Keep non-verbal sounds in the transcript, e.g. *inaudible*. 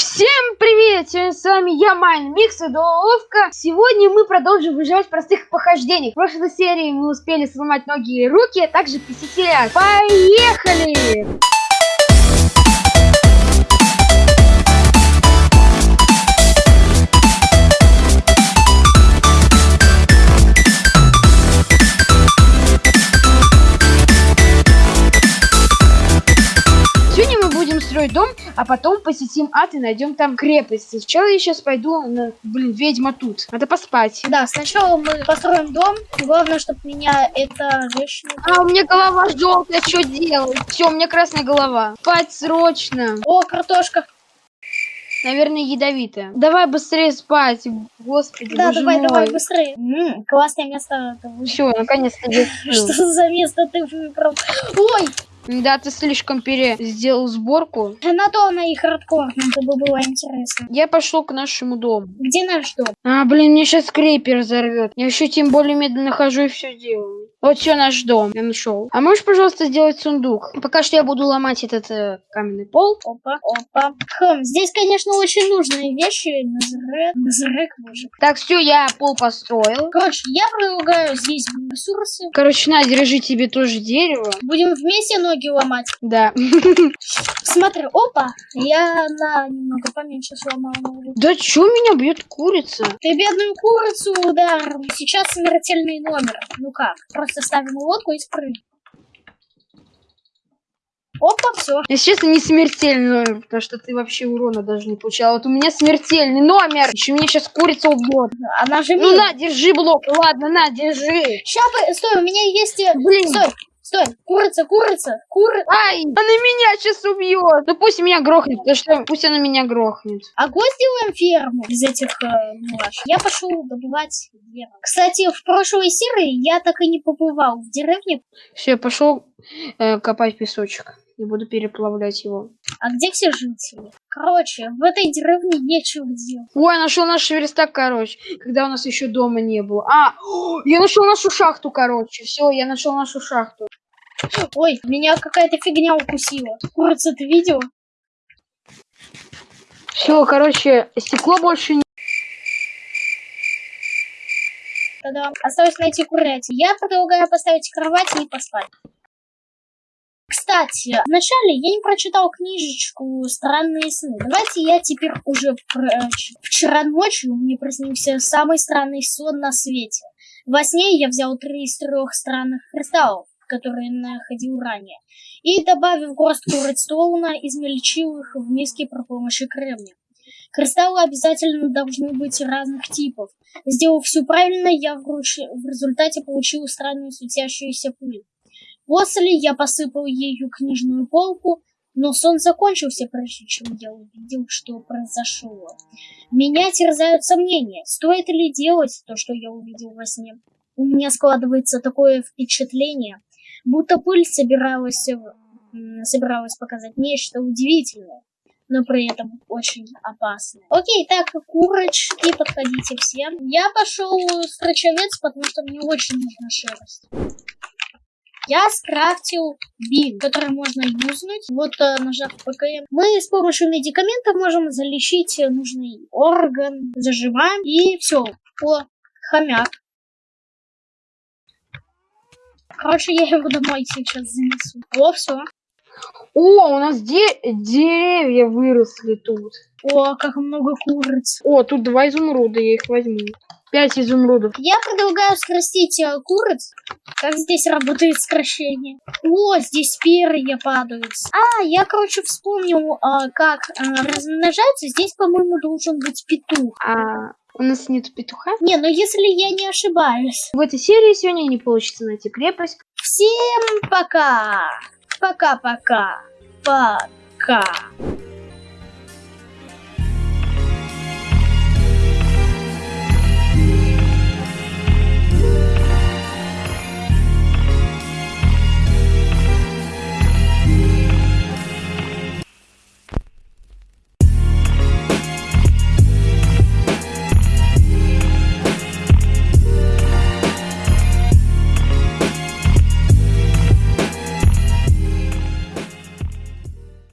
Всем привет! Сегодня с вами я, Майн Микс Доловка. Сегодня мы продолжим выживать простых похождениях. В прошлой серии мы успели сломать ноги и руки, а также посетили. Поехали! Сегодня мы будем строить дом, а потом посетим ад и найдем там крепость. Сначала я сейчас пойду на... Блин, ведьма тут. Надо поспать. Да, сначала мы построим дом. Главное, чтобы меня эта вещь... не- А, у меня голова желтая, что делать? Все, у меня красная голова. Спать срочно. О, картошка. Наверное, ядовитая. Давай быстрее спать. Господи, Да, давай, мой. давай, быстрее. М, классное место. Все, наконец-то *laughs* Что за место ты выбрал? Ой, Да, ты слишком пере сделал сборку. на то она и хардкорная, чтобы было интересно. Я пошел к нашему дому. Где наш дом? А, блин, мне сейчас крейпер взорвет. Я еще тем более медленно хожу и все делаю. Вот все наш дом. Я нашел. А можешь, пожалуйста, сделать сундук? Пока что я буду ломать этот э, каменный пол. Опа, опа. Хм, здесь, конечно, очень нужные вещи. Назрек, назрек, боже. Так, все, я пол построил. Короче, я предлагаю здесь ресурсы. Короче, на, держи тебе тоже дерево. Будем вместе ноги ломать. Да. *laughs* Смотри, опа, я на немного поменьше сломала ногу. Да чё меня бьет курица? Ты бедную курицу удар. Сейчас смертельный номер. Ну как? Просто ставим лодку и спрыгиваем. Опа, все. Если честно, не смертельный номер, потому что ты вообще урона даже не получал. Вот у меня смертельный номер. Еще меня сейчас курица убьет. Она же Ну на, держи блок. Ладно, на, держи. По- стой, у меня есть... э, Блин. Стой, стой. Курица, курица, курица. Ай, она меня сейчас убьет. Ну пусть меня грохнет, потому что пусть она меня грохнет. Огонь сделаем ферму из этих э, милаш. Я пошел добывать дерево. Кстати, в прошлой серии я так и не побывал в деревне. Все, я пошел э, копать песочек. И буду переплавлять его. А где все жители? Короче, в этой деревне нечего делать. Ой, я нашел наш верстак, короче, когда у нас еще дома не было. А, *gasps* я нашел нашу шахту, короче. Все, я нашел нашу шахту. Ой, меня какая-то фигня укусила. Курица, ты видела? Все, короче, стекло больше не... Тогда осталось найти курятину. Я предлагаю поставить кровать и поспать. Кстати, вначале я не прочитал книжечку «Странные сны». Давайте я теперь уже прочитаю. Вчера ночью мне приснился самый странный сон на свете. Во сне я взял три из трех странных кристаллов, которые находил ранее, и, добавив горстку редстоуна, измельчил их в миске при помощи кремния. Кристаллы обязательно должны быть разных типов. Сделав все правильно, я в, руч- в результате получил странную светящуюся пыль. После я посыпал ею книжную полку, но сон закончился, прежде чем я увидел, что произошло. Меня терзают сомнения, стоит ли делать то, что я увидел во сне. У меня складывается такое впечатление, будто пыль собиралась, м, собиралась показать нечто удивительное, но при этом очень опасное. Окей, так, курочки, подходите все. Я пошел строчевец, потому что мне очень нужна шерсть. Я скрафтил бин, который можно юзнуть. Вот э, нажав ПКМ. Мы с помощью медикаментов можем залечить э, нужный орган. Зажимаем и все. О, хомяк. Короче, я его домой сейчас занесу. О, все. О, у нас де- деревья выросли тут. О, как много куриц. О, тут два изумруда, я их возьму. Пять изумрудов. Я предлагаю скрестить э, куриц. Как здесь работает скрещение? О, здесь перья падают. А, я, короче, вспомнил, а, как а, размножаются. Здесь, по-моему, должен быть петух. А у нас нет петуха. Не, ну если я не ошибаюсь. В этой серии сегодня не получится найти крепость. Всем пока. Пока-пока. Пока.